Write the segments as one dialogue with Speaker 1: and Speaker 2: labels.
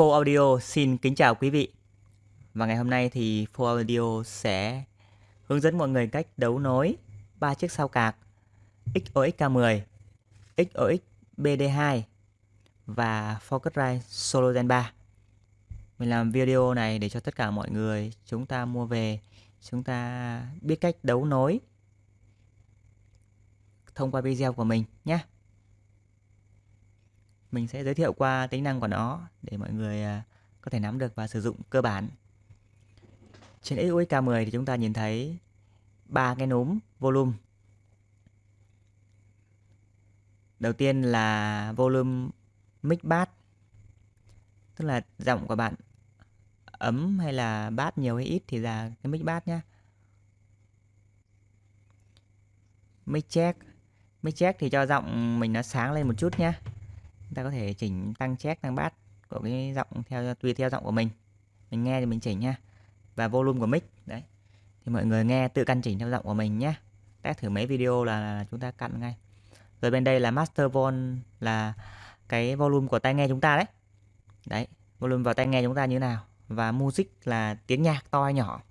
Speaker 1: Full Audio xin kính chào quý vị. Và ngày hôm nay thì Full Audio sẽ hướng dẫn mọi người cách đấu nối ba chiếc sao cạc XOXK10, XOXBD2 và Focusrite Solo Gen 3. Mình làm video này để cho tất cả mọi người chúng ta mua về, chúng ta biết cách đấu nối thông qua video của mình nhé mình sẽ giới thiệu qua tính năng của nó để mọi người à, có thể nắm được và sử dụng cơ bản. Trên XUX K10 thì chúng ta nhìn thấy ba cái núm volume. Đầu tiên là volume mic bass. Tức là giọng của bạn ấm hay là bass nhiều hay ít thì là cái mic bass nhá. Mic check. Mic check thì cho giọng mình nó sáng lên một chút nhá chúng ta có thể chỉnh tăng check, tăng bass của cái giọng theo, tùy theo giọng của mình. Mình nghe thì mình chỉnh nha và volume của mic, đấy. Thì mọi người nghe tự căn chỉnh theo giọng của mình nhé test thử mấy video là chúng ta căn ngay. Rồi bên đây là master vol là cái volume của tai nghe chúng ta đấy. Đấy, volume vào tai nghe chúng ta như thế nào? Và music là tiếng nhạc to hay nhỏ?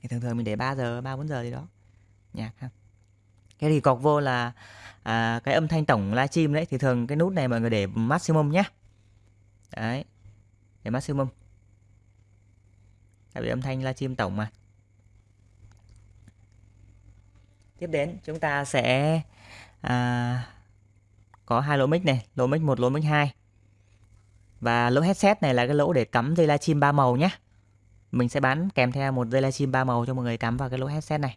Speaker 1: Thì thường thường mình để 3 giờ 3 4 giờ gì đó. Nhạc ha cái thì cọc vô là à, cái âm thanh tổng livestream đấy thì thường cái nút này mọi người để maximum nhé đấy để maximum. Tại vì âm thanh livestream tổng mà. Tiếp đến chúng ta sẽ à, có hai lỗ mic này lỗ mic một lỗ mic hai. Và lỗ headset này là cái lỗ để cắm dây livestream ba màu nhé mình sẽ bán kèm theo một dây livestream ba màu cho mọi người cắm vào cái lỗ headset này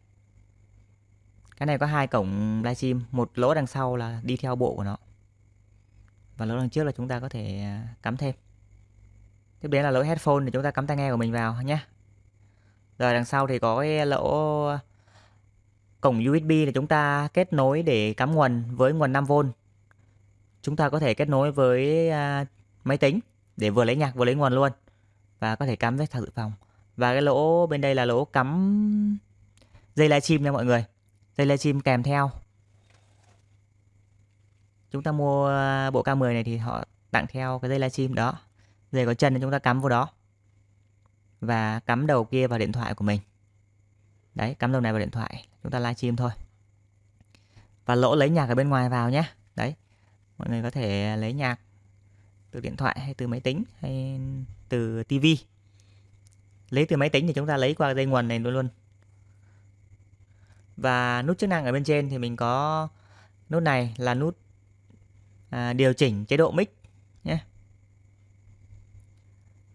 Speaker 1: cái này có hai cổng livestream, một lỗ đằng sau là đi theo bộ của nó. Và lỗ đằng trước là chúng ta có thể à, cắm thêm. Tiếp đến là lỗ headphone để chúng ta cắm tai nghe của mình vào nhé. Rồi đằng sau thì có cái lỗ à, cổng USB để chúng ta kết nối để cắm nguồn với nguồn 5V chúng ta có thể kết nối với à, máy tính để vừa lấy nhạc vừa lấy nguồn luôn và có thể cắm với sạc dự phòng. Và cái lỗ bên đây là lỗ cắm dây livestream nha mọi người dây chim kèm theo. Chúng ta mua ờ, bộ K10 này thì họ tặng theo cái dây livestream đó. Dây có chân thì chúng ta cắm vào đó. Và cắm đầu kia vào điện thoại của mình. Đấy, cắm đầu này vào điện thoại. Chúng ta livestream thôi. Và lỗ lấy nhạc ở bên ngoài vào nhé. Đấy, mọi người có thể lấy nhạc từ điện thoại hay từ máy tính hay từ tivi lấy từ máy tính thì chúng ta lấy qua dây nguồn này luôn luôn và nút chức năng ở bên trên thì mình có nút này là nút à, điều chỉnh chế độ mic nhé.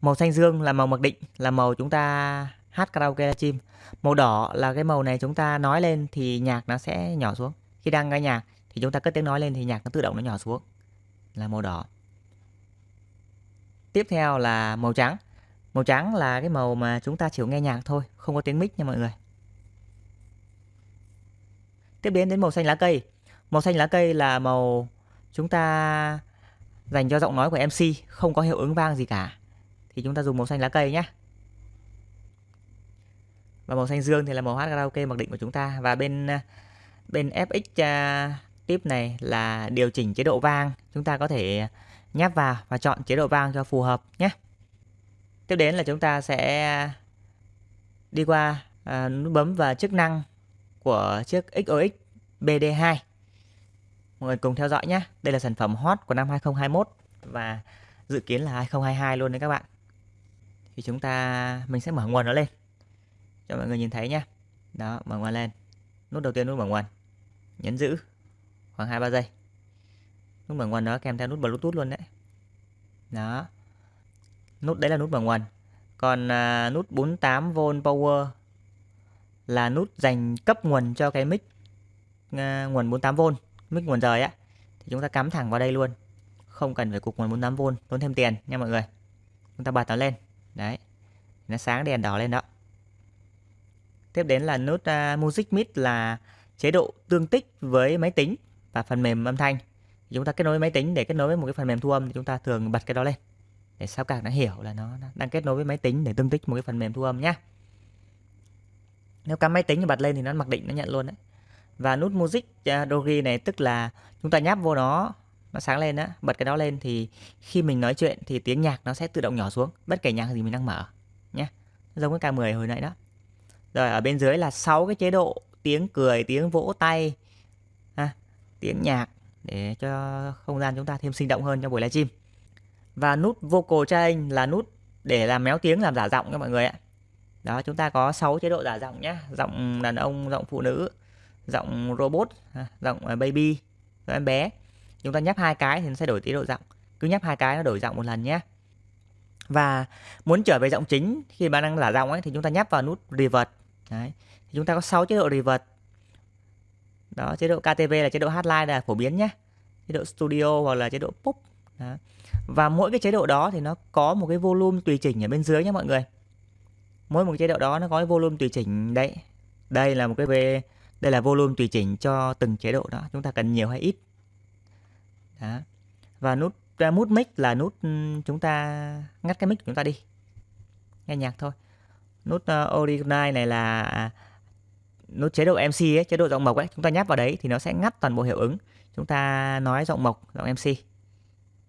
Speaker 1: Màu xanh dương là màu mặc định là màu chúng ta hát karaoke livestream màu đỏ là cái màu này chúng ta nói lên thì nhạc nó sẽ nhỏ xuống. Khi đang nghe nhạc thì chúng ta cất tiếng nói lên thì nhạc nó tự động nó nhỏ xuống. Là màu đỏ. Tiếp theo là màu trắng. Màu trắng là cái màu mà chúng ta chỉ nghe nhạc thôi không có tiếng mic nha mọi người. Tiếp đến đến màu xanh lá cây. Màu xanh lá cây là màu chúng ta dành cho giọng nói của MC không có hiệu ứng vang gì cả. Thì chúng ta dùng màu xanh lá cây nhé. Và màu xanh dương thì là màu hát karaoke mặc định của chúng ta và bên bên FX uh, à, tip này là điều chỉnh chế độ vang. Chúng ta có thể nháp vào và chọn chế độ vang cho phù hợp nhé. Tiếp đến là chúng ta sẽ đi qua à, nút bấm và chức năng của chiếc XOX BD2. Mọi người cùng theo dõi nhé. Đây là sản phẩm hot của năm 2021 và dự kiến là 2022 luôn đấy các bạn. Thì chúng ta mình sẽ mở nguồn nó lên cho mọi người nhìn thấy nhé. Đó, mở nguồn lên. Nút đầu tiên nút mở nguồn. Nhấn giữ khoảng 2 3 giây. Nút mở nguồn đó kèm theo nút Bluetooth luôn đấy. Đó. Nút đấy là nút mở nguồn. Còn à, nút 48V power là nút dành cấp nguồn cho cái mic uh, nguồn 48V mic nguồn rời á. Thì chúng ta cắm thẳng vào đây luôn. Không cần phải cục nguồn 48V tốn thêm tiền nha mọi người. Chúng ta bật nó lên. Đấy. Nó sáng đèn đỏ lên đó. Tiếp đến là nút uh, music Mid là chế độ tương tích với máy tính và phần mềm âm thanh. Chúng ta kết nối với máy tính để kết nối với một cái phần mềm thu âm thì chúng ta thường bật cái đó lên. Để sao càng nó hiểu là nó đang kết nối với máy tính để tương tích một cái phần mềm thu âm nhé nếu cắm máy tính bật lên thì nó mặc định nó nhận luôn đấy. Và nút music à, uh, dogi này tức là chúng ta nháp vô nó nó sáng lên á bật cái đó lên thì khi mình nói chuyện thì tiếng nhạc nó sẽ tự động nhỏ xuống bất kể nhạc gì mình đang mở nhé giống cái K10 hồi nãy đó. Rồi ở bên dưới là 6 cái chế độ tiếng cười tiếng vỗ tay ha, tiếng nhạc để cho không gian chúng ta thêm sinh động hơn cho buổi livestream. Và nút vocal change là nút để làm méo tiếng làm giả giọng các mọi người ạ đó, chúng ta có 6 chế độ giả giọng nhé giọng đàn ông, giọng phụ nữ, giọng robot giọng à, baby, giọng em bé. Chúng ta nhấp hai cái thì nó sẽ đổi chế độ giọng. Cứ nhấp hai cái nó đổi giọng một lần nhé và muốn trở về giọng chính, khi bạn đang giả giọng ấy, thì chúng ta nhấp vào nút revert. Đấy, thì chúng ta có 6 chế độ revert. Đó, chế độ KTV là chế độ hát live là phổ biến nhé chế độ studio hoặc là chế độ pop. Đó. và mỗi cái chế độ đó thì nó có một cái volume tùy chỉnh ở bên dưới nhé mọi người mỗi một chế độ đó nó có cái volume tùy chỉnh đấy đây là một cái về đây là volume tùy chỉnh cho từng chế độ đó chúng ta cần nhiều hay ít đó. và nút mút mic là nút ừ, chúng ta ngắt cái mic của chúng ta đi nghe nhạc thôi nút ờ, uh, original này là à, nút chế độ MC ấy, chế độ giọng mộc ấy, chúng ta nhấp vào đấy thì nó sẽ ngắt toàn bộ hiệu ứng. Chúng ta nói giọng mộc, giọng MC.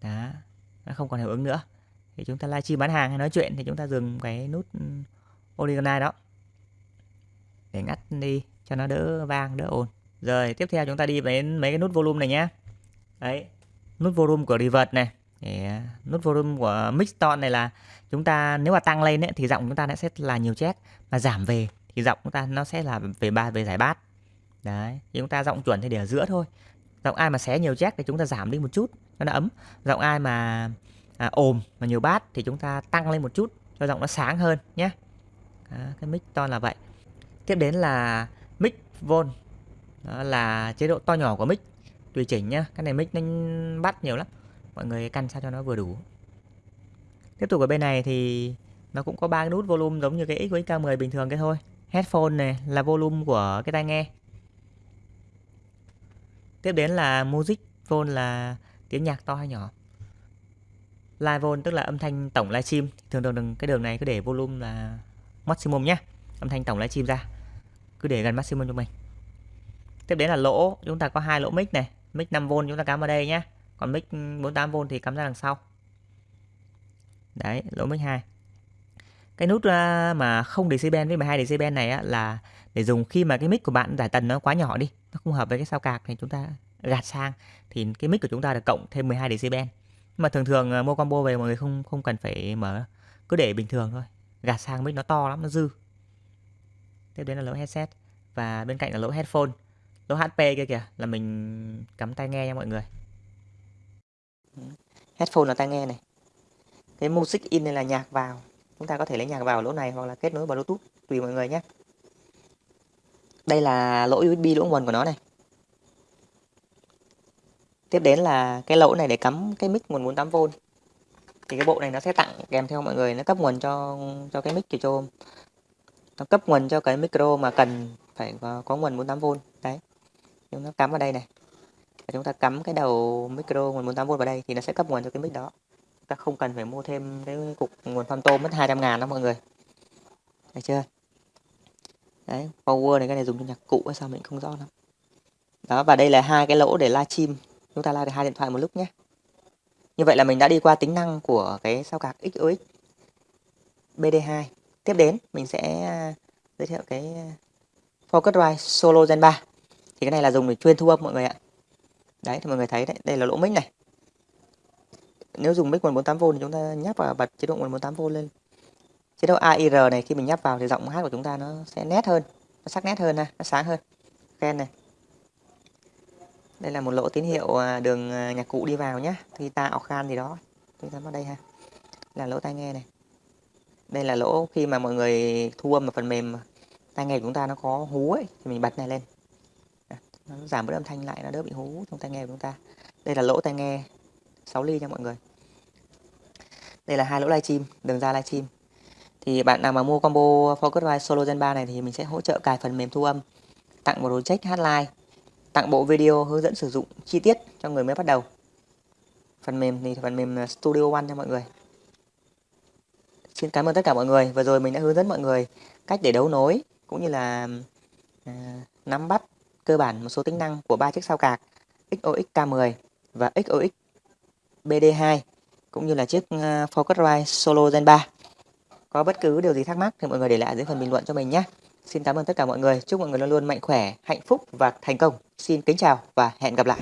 Speaker 1: Đó, nó không còn hiệu ứng nữa. Thì chúng ta livestream bán hàng hay nói chuyện thì chúng ta dừng cái nút ừ, original đó để ngắt đi cho nó đỡ vang, đỡ ồn. Rồi, tiếp theo chúng ta đi đến mấy cái nút volume này nhé. Đấy, nút volume của reverb này. Để, à, nút volume của mix tone này là chúng ta nếu mà tăng lên ấy, thì giọng chúng ta sẽ là nhiều chét mà giảm về thì giọng chúng ta nó sẽ là về ba về giải bát đấy thì chúng ta giọng chuẩn thì để ở giữa thôi giọng ai mà xé nhiều chét thì chúng ta giảm đi một chút cho nó ấm giọng ai mà à, ồm mà nhiều bát thì chúng ta tăng lên một chút cho giọng nó sáng hơn nhé đó, cái mic to là vậy. Tiếp đến là mic vol. Đó là chế độ to nhỏ của mic. Tùy chỉnh nhá cái này mic nó bắt nhiều lắm. Mọi người căn sao cho nó vừa đủ. Tiếp tục ở bên này thì nó cũng có ba nút volume giống như cái X với K10 bình thường cái thôi. Headphone này là volume của cái tai nghe. Tiếp đến là music vol là tiếng nhạc to hay nhỏ. Live vol tức là âm thanh tổng livestream. Thường thường cái đường này cứ để volume là maximum nhé. Âm thanh tổng livestream ra. Cứ để gần maximum cho mình. Tiếp đến là lỗ chúng ta có hai lỗ mic này. Mic 5V chúng ta cắm vào đây nhé. Còn mic 48V thì cắm ra đằng sau. Đấy lỗ mic 2 cái nút à, mà không decibel với 12 decibel này á, là để dùng khi mà cái mic của bạn giải tần nó quá nhỏ đi nó không hợp với cái sao cạc thì chúng ta gạt sang. Thì cái mic của chúng ta được cộng thêm 12 decibel. Nhưng mà thường thường à, mua combo về mọi người không không cần phải mở. Cứ để bình thường thôi gạt sang mic nó to lắm, nó dư. Tiếp đến là lỗ headset. Và bên cạnh là lỗ headphone. Lỗ HP kia kìa, là mình cắm tai nghe nha mọi người. Headphone là tai nghe này. Cái music in này là nhạc vào. Chúng ta có thể lấy nhạc vào lỗ này hoặc là kết nối bluetooth, tùy mọi người nhé. Đây là lỗ USB lỗ nguồn của nó này. Tiếp đến là cái lỗ này để cắm cái mic nguồn 48V thì cái bộ này nó sẽ tặng kèm theo mọi người nó cấp nguồn cho cho cái mic cho nó cấp nguồn cho cái micro mà cần phải có, có nguồn 48V đấy. Chúng ta cắm vào đây này. Và chúng ta cắm cái đầu micro nguồn 48V vào đây thì nó sẽ cấp nguồn cho cái mic đó. Ta không cần phải mua thêm cái cục nguồn pham tôm mất 200 ngàn đó mọi người. Thấy chưa? Đấy power này cái này dùng cho nhạc cụ hay sao mình không rõ lắm. Đó và đây là hai cái lỗ để livestream. Chúng ta live được hai điện thoại một lúc nhé như vậy là mình đã đi qua tính năng của cái sao cạc XOX BD2 tiếp đến, mình sẽ à, giới thiệu cái à, Focusrite Solo Gen 3 thì cái này là dùng để chuyên thu âm mọi người ạ. Đấy, thì mọi người thấy đấy, đây là lỗ mic này. Nếu dùng mic nguồn 48V thì chúng ta nhấp vào bật chế độ nguồn 48V lên. Chế độ AIR này, khi mình nhấp vào thì giọng hát của chúng ta nó sẽ nét hơn, nó sắc nét hơn ha, nó sáng hơn. Khen này đây là một lỗ tín hiệu à, đường à, nhạc cụ đi vào nhé guitar khan gì đó. Chúng ta vào đây ha. Là lỗ tai nghe này. Đây là lỗ khi mà mọi người thu âm ở phần mềm tai nghe của chúng ta nó có hú ấy, thì mình bật này lên. Nó giảm bớt âm thanh lại, nó đỡ bị hú trong tai nghe của chúng ta. Đây là lỗ tai nghe 6 ly nha mọi người. Đây là hai lỗ livestream, đường ra livestream. Thì bạn nào mà mua combo Focusrite Solo Gen 3 này thì mình sẽ hỗ trợ cài phần mềm thu âm, tặng một project hát live tặng bộ video hướng dẫn sử dụng chi tiết cho người mới bắt đầu phần mềm thì phần mềm à, Studio One cho mọi người xin cảm ơn tất cả mọi người vừa rồi mình đã hướng dẫn mọi người cách để đấu nối cũng như là à, nắm bắt cơ bản một số tính năng của ba chiếc sao cạc XOXK10 và XOX BD2 cũng như là chiếc à, Focusrite Solo Gen 3. Có bất cứ điều gì thắc mắc thì mọi người để lại dưới phần bình luận cho mình nhé. Xin cảm ơn tất cả mọi người. Chúc mọi người luôn luôn mạnh khỏe, hạnh phúc và thành công. Xin kính chào và hẹn gặp lại.